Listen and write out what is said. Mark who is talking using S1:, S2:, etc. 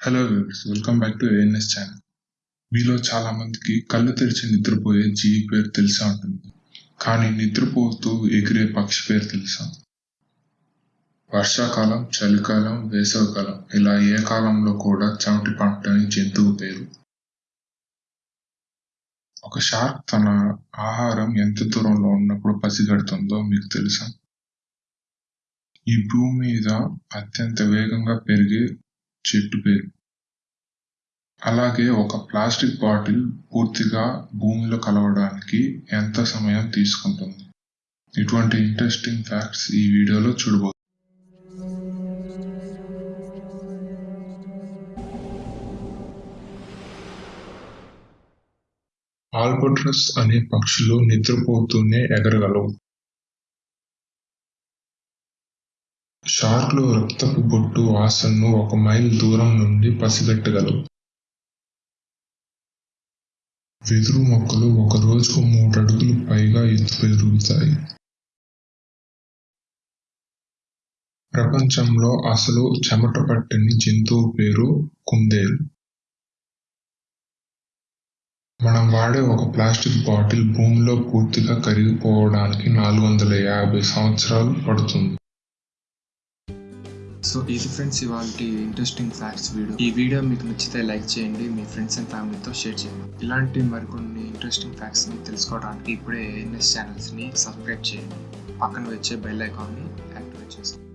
S1: Hello viewers welcome back to ANS channel మీలో చాలా మందికి కళ్ళు తెరిచి నిద్రపోయే జీవి పేరు తెలిసే ఉంటుంది. కానీ నిద్రపోతూ ఎగిరే పక్షి పేరు తెలుసా? వర్షాకాలం చలికాలం వేసవికాలం ఇలా ఏ కాలంలో కూడా చెమటి పంటని జంతువు పేరు. ఒక షార్క్ తన ఆహారం ఎంత దూరంలో ఉన్నప్పుడు పసిగడుతుందో మీకు తెలుసా? ఈ భూమి మీద అత్యంత వేగంగా పెరిగే చెట్టు పేరు. అలాగే ఒక ప్లాస్టిక్ బాటిల్ పూర్తిగా భూమిలో కలవడానికి ఎంత సమయం తీసుకుంటుంది? ఇటువంటి ఇంట్రెస్టింగ్ ఫ్యాక్ట్స్ ఈ వీడియోలో చూడబోతుంది ఆల్బట్రస్ అనే పక్షులు నిద్రపోతూనే ఎగరగలవు. షార్క్లు రక్తపు బొట్టు వాసనను ఒక మైల్ దూరం నుండి పసిగట్టగలవు. వెదురు మొక్కలు ఒక రోజుకు మూడు అడుగులు పైగా ఎత్తు పెరుగుతాయి. ప్రపంచంలో అసలు చెమట పట్టని జంతువు పేరు కుందేలు. మనం వాడే ఒక ప్లాస్టిక్ బాటిల్ భూమిలో పూర్తిగా కరిగిపోవడానికి నాలుగు వందల యాభై సంవత్సరాలు పడుతుంది.
S2: సో ఇది ఫ్రెండ్స్ ఇవాళ ఇంట్రెస్టింగ్ ఫ్యాక్ట్స్ వీడియో ఈ వీడియో మీకు నచ్చితే లైక్ చేయండి మీ ఫ్రెండ్స్ అండ్ ఫ్యామిలీతో షేర్ చేయండి. ఇలాంటి మరికొన్ని ఇంట్రెస్టింగ్ ఫ్యాక్ట్స్ని తెలుసుకోవడానికి ఇప్పుడే ఎన్ఎస్ ఛానల్స్ని సబ్స్క్రైబ్ చేయండి. పక్కన వచ్చే బెల్ ఐకాన్ని యాక్టివేట్ చేసుకోండి.